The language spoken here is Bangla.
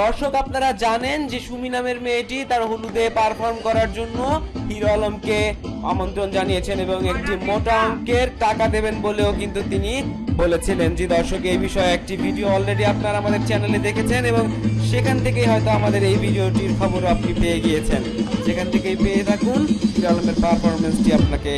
দর্শক, আপনারা জানেন যে সুমি নামের মেয়েটি তার হলুদে পারফর্ম করার জন্য হিরো আলমকে আমন্ত্রণ জানিয়েছেন এবং একটি মোটা অঙ্কের টাকা দেবেন বলেও কিন্তু তিনি বলেছিলেন। যে দর্শক, এই বিষয়ে একটি ভিডিও অলরেডি আপনারা আমাদের চ্যানেলে দেখেছেন এবং সেখান থেকেই হয়তো আমাদের এই ভিডিওটির খবরও আপনি পেয়ে গিয়েছেন। সেখান থেকেই পেয়ে থাকুন, হিরো আলমের পারফরমেন্সটি আপনাকে